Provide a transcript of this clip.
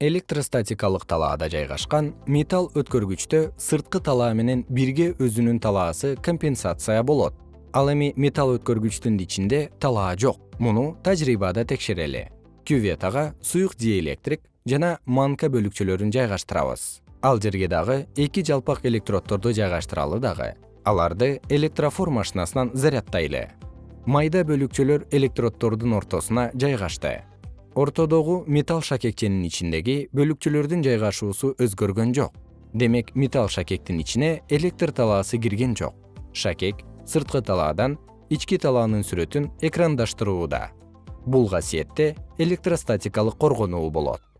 электростатикалык талаада жайгашкан металл өткөргүчтө сырткы талаа менен бирге өзүнүн талаасы компенсация болот. Ал эми металл өткөргүчтүн ичинде талаа жок. Муну тажрыйбада текшерели. Кюветага суюк диэлектрик жана манка бөлүкчөлөрүн жайгаштырабыз. Ал жерге дагы эки жалпак электроддорду жайгаштыралы дагы. Аларды электрофор машинасынан заряддайлы майда бөлүкчөлөр электроддордун ортосуна жайгашты ортодогу металл шакекченин ичиндеги бөлүкчөлөрдүн жайгашуусу өзгөргөн жок. Демек металл шакектин ичине электр талаасы кирген жок. Шакек сырткы талаадан ички талаанын сүрөтүн экрандаштырууда. Бул касиетте электростатикалык коргонуу болот